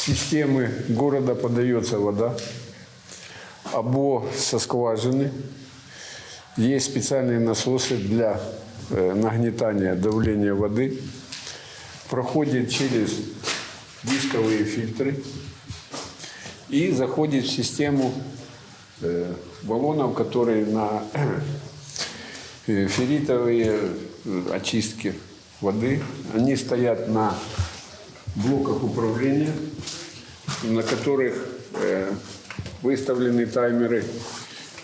системы города подается вода, або со скважины. Есть специальные насосы для э, нагнетания давления воды. Проходит через дисковые фильтры и заходит в систему э, баллонов, которые на э, ферритовые очистки воды. Они стоят на блоках управления, на которых э, выставлены таймеры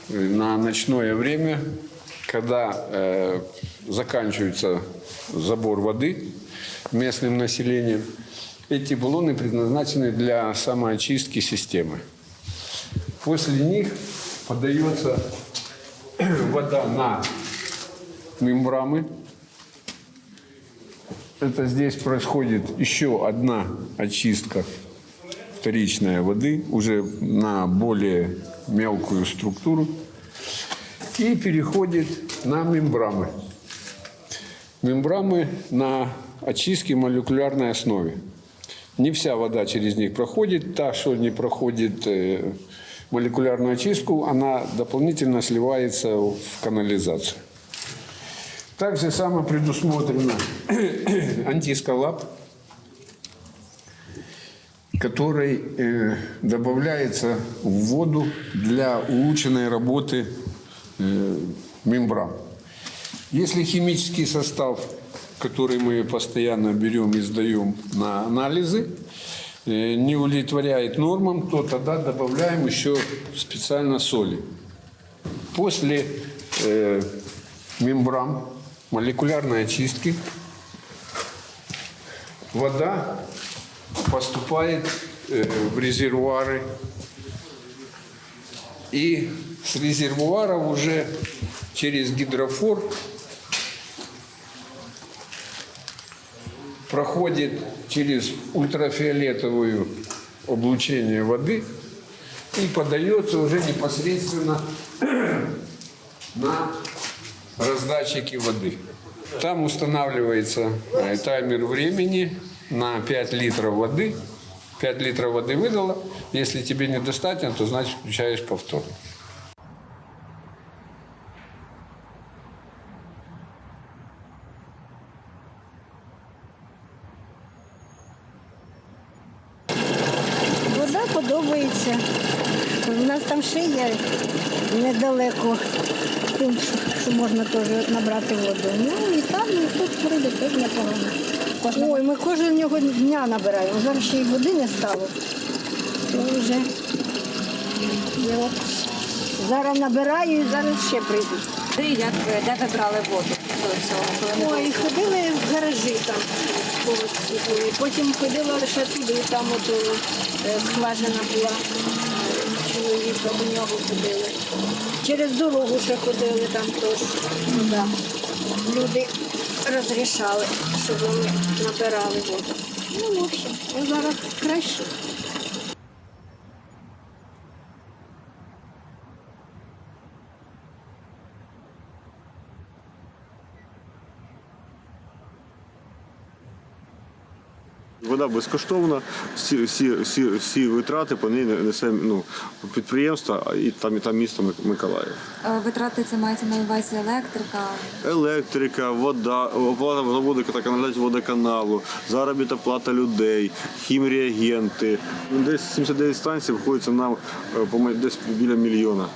э, на ночное время, когда э, заканчивается забор воды местным населением. Эти баллоны предназначены для самоочистки системы. После них подается вода на мембрамы. Это здесь происходит еще одна очистка вторичной воды, уже на более мелкую структуру. И переходит на мембрамы. Мембрамы на очистке молекулярной основе. Не вся вода через них проходит. Та, что не проходит э, молекулярную очистку, она дополнительно сливается в канализацию. Так же само предусмотрено антискалап, который э, добавляется в воду для улучшенной работы э, мембран. Если химический состав, который мы постоянно берем и сдаем на анализы, э, не удовлетворяет нормам, то тогда добавляем еще специально соли. После э, мембран молекулярной очистки вода поступает э, в резервуары. И с резервуара уже через гидрофор проходит через ультрафиолетовую облучение воды и подается уже непосредственно на раздатчики воды. Там устанавливается таймер времени на 5 литров воды. 5 литров воды выдала. Если тебе недостаточно, то значит включаешь повторно. Вода подобається. У нас там ще є недалеко тим, що- що можна теж набрати воду. Ну і там, і тут вроде теж непогано. Ой, ми кожного дня набираємо. Зараз ще й води не стало. То вже от зараз набираю і зараз ще прийду. Де, як, ви- де ви брали воду до цього? Коли не було? Ой, ходили в гаражі там, повисвітлили. Потім ходила лише туди, там от е, скважина була. Чоловіка до нього ходили. Через дорогу ще ходили там теж. туди. Люди розрішали, щоб вони набирали воду. Ну, в общем, зараз краще. Вода безкоштовна, всі, всі, всі, всі витрати по ній несе ну, підприємство і там, і там місто Миколаїв. Е, Витрати це мається на увазі електрика. Електрика, вода, оплата води та каналізації водоканалу, заробітна плата людей, хімреагенти. Десь 79 станцій виходиться нам е, десь біля мільйона.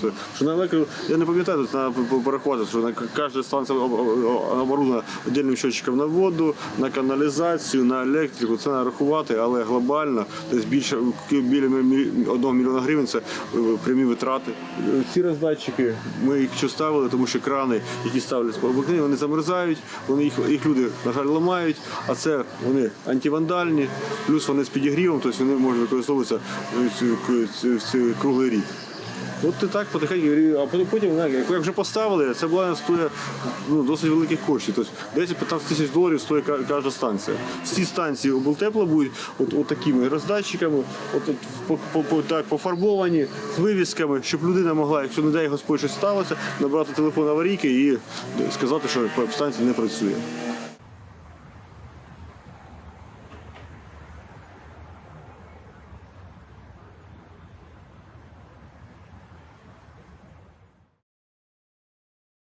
Це, Що на електрику, я не пам'ятаю, тут треба порахувати, що на кожна станція об- об- оборудована віддільним щотчиком на воду, на каналізацію, на електрику. Це треба рахувати, але глобально десь більше біля мі- одного мільйона гривень це е, прямі витрати. Ці роздатчики ми їх що ставили, тому що крани, які ставлять по обикновенню, вони замерзають, вони їх, їх люди, на жаль, ламають, а це вони антивандальні, плюс вони з підігрівом, тобто вони можуть використовуватися е, ці- круглий рік. От і так потихеньку, а потім, як вже поставили, це була стоїть ну, досить великих коштів. Тобто 10-15 тисяч доларів стоїть кожна станція. Всі станції облтепла будуть от, от роздатчиками, от, от, по, по, по, так, пофарбовані, з вивісками, щоб людина могла, якщо не дай Господь щось сталося, набрати телефон аварійки і сказати, що станція не працює.